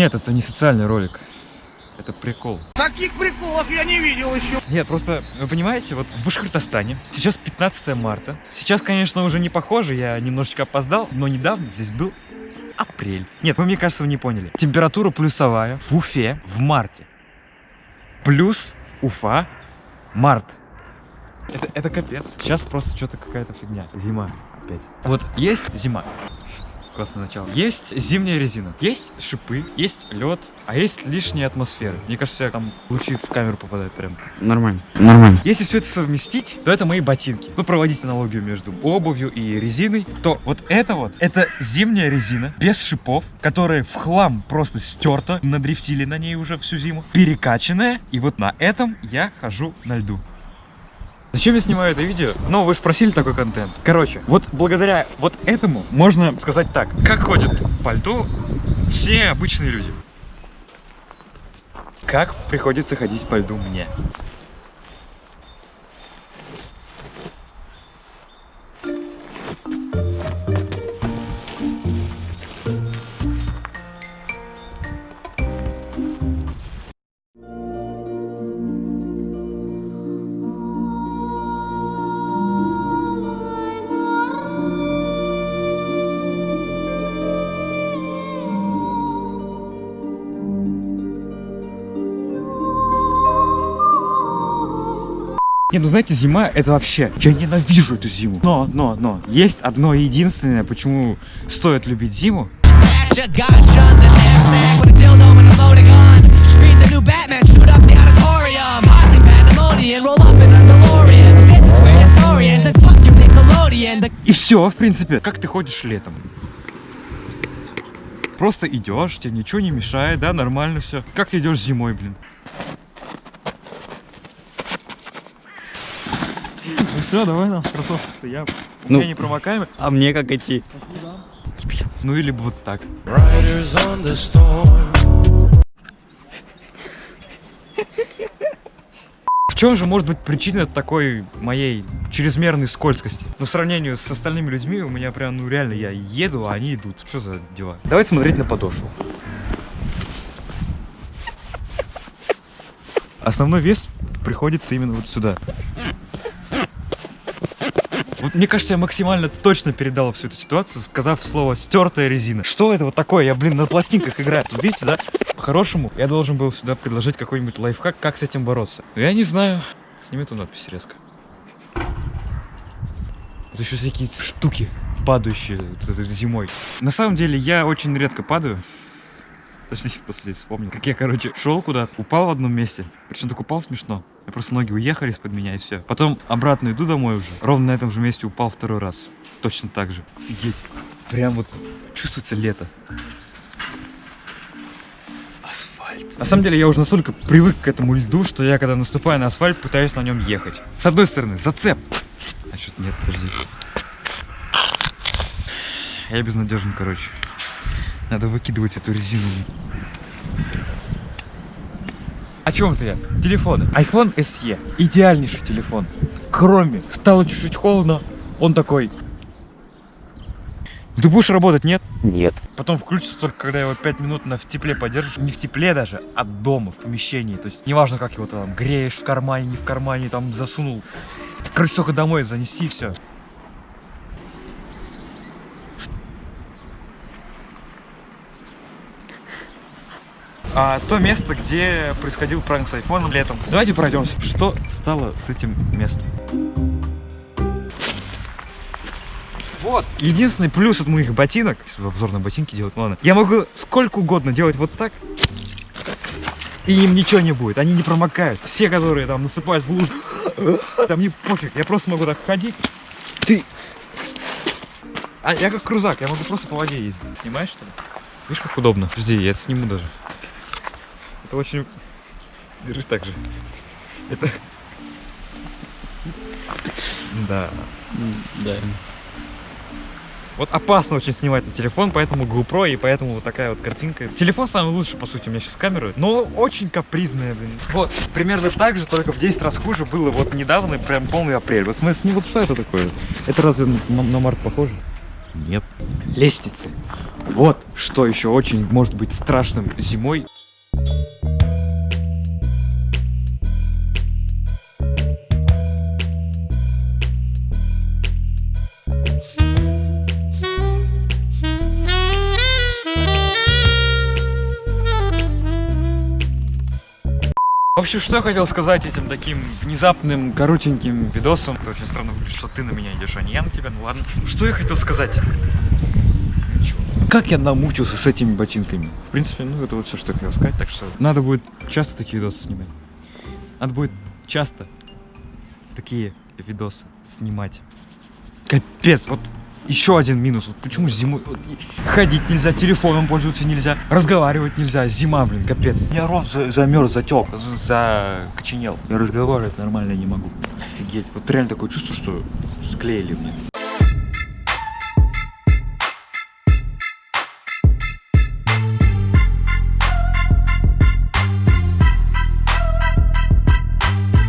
Нет, это не социальный ролик. Это прикол. Таких приколов я не видел еще. Нет, просто, вы понимаете, вот в Башкортостане сейчас 15 марта. Сейчас, конечно, уже не похоже, я немножечко опоздал, но недавно здесь был апрель. Нет, вы, мне кажется, вы не поняли. Температура плюсовая в Уфе в марте. Плюс Уфа, март. Это, это капец. Сейчас просто что-то какая-то фигня. Зима опять. Вот есть зима. Классное начало. Есть зимняя резина, есть шипы, есть лед, а есть лишняя атмосфера. Мне кажется, там лучи в камеру попадают прям. Нормально. Нормально. Если все это совместить, то это мои ботинки. Ну, проводить аналогию между обувью и резиной, то вот это вот, это зимняя резина, без шипов, которая в хлам просто стерта, надрифтили на ней уже всю зиму, перекачанная, и вот на этом я хожу на льду. Зачем я снимаю это видео? Ну, вы же просили такой контент. Короче, вот благодаря вот этому можно сказать так. Как ходят по льду все обычные люди. Как приходится ходить по льду мне? Не, ну знаете, зима это вообще... Я ненавижу эту зиму. Но, но, но. Есть одно единственное, почему стоит любить зиму. И все, в принципе. Как ты ходишь летом? Просто идешь, тебе ничего не мешает, да, нормально все. Как ты идешь зимой, блин? Все, давай нам кроссовки я. У Ну. меня не промокаемый. А мне как идти? Ну или бы вот так. В чем же может быть причина такой моей чрезмерной скользкости? Ну, в сравнении с остальными людьми у меня прям, ну реально, я еду, а они идут. Что за дела? Давайте смотреть на подошву. Основной вес приходится именно вот сюда. Вот мне кажется, я максимально точно передал всю эту ситуацию, сказав слово стертая резина. Что это вот такое? Я, блин, на пластинках играю. Тут видите, да? По-хорошему, я должен был сюда предложить какой-нибудь лайфхак, как с этим бороться. Но я не знаю. Сними эту надпись резко. Вот еще всякие штуки, падающие зимой. На самом деле, я очень редко падаю. Подождите, после вспомнил. Как я, короче, шел куда-то, упал в одном месте. Причем так упал смешно. Я просто ноги уехали из-под меня и все. Потом обратно иду домой уже. Ровно на этом же месте упал второй раз. Точно так же. Офигеть. Прям вот чувствуется лето. Асфальт. На самом деле я уже настолько привык к этому льду, что я когда наступаю на асфальт, пытаюсь на нем ехать. С одной стороны, зацеп. А что-то нет, подожди. Я безнадежен, короче. Надо выкидывать эту резину. О чем это я? Телефоны. iPhone SE. Идеальнейший телефон. Кроме стало чуть-чуть холодно, он такой. Ты будешь работать, нет? Нет. Потом включится только, когда его 5 минут на в тепле подержишь. Не в тепле даже, а дома, в помещении. То есть неважно, как его там греешь в кармане, не в кармане, там засунул. Короче, только домой занеси и все. А то место, где происходил пранк с айфоном летом. Давайте пройдемся. Что стало с этим местом? Вот. Единственный плюс от моих ботинок, если обзор на ботинки делать, ладно. Я могу сколько угодно делать вот так, и им ничего не будет. Они не промокают. Все, которые там наступают в лужу, там мне пофиг. Я просто могу так ходить. Ты... А я как крузак, я могу просто по воде ездить. Снимаешь, что ли? Видишь, как удобно? Подожди, я это сниму даже. Это очень... Держи так же. Это... Да. Да. Вот опасно очень снимать на телефон, поэтому GoPro и поэтому вот такая вот картинка. Телефон самый лучший, по сути, у меня сейчас камера, но очень капризная, блин. Вот, примерно так же, только в 10 раз хуже было вот недавно, прям полный апрель. Вот смысл, не вот что это такое? Это разве на, на март похоже? Нет. Лестницы. Вот что еще очень может быть страшным зимой. В общем, что я хотел сказать этим таким внезапным, коротеньким видосом. Это очень странно выглядит, что ты на меня идешь, а не я на тебя. Ну ладно. Что я хотел сказать? Ничего. Как я намучился с этими ботинками. В принципе, ну это вот все, что я хотел сказать. Так что надо будет часто такие видосы снимать. Надо будет часто такие видосы снимать. Капец, вот еще один минус. Вот почему зимой вот ходить нельзя, телефоном пользоваться нельзя, разговаривать нельзя. Зима, блин, капец. Я рот за- замерз, затек, за- закоченел. Я разговаривать нормально не могу. Офигеть. Вот реально такое чувство, что склеили мне.